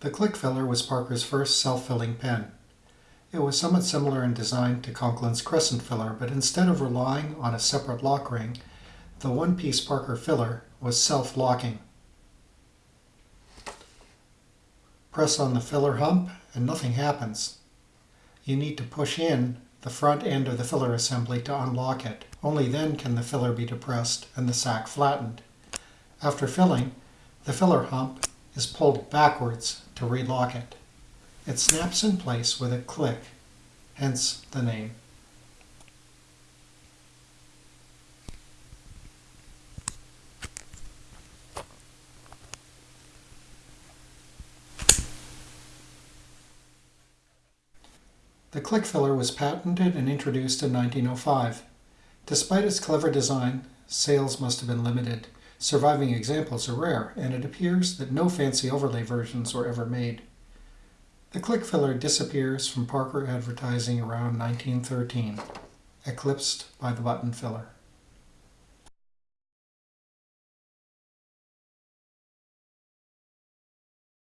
The Click Filler was Parker's first self-filling pen. It was somewhat similar in design to Conklin's Crescent Filler, but instead of relying on a separate lock ring, the one-piece Parker filler was self-locking. Press on the filler hump and nothing happens. You need to push in the front end of the filler assembly to unlock it. Only then can the filler be depressed and the sac flattened. After filling, the filler hump is pulled backwards to relock it. It snaps in place with a click, hence the name. The click filler was patented and introduced in 1905. Despite its clever design, sales must have been limited. Surviving examples are rare, and it appears that no fancy overlay versions were ever made. The click filler disappears from Parker advertising around 1913, eclipsed by the button filler.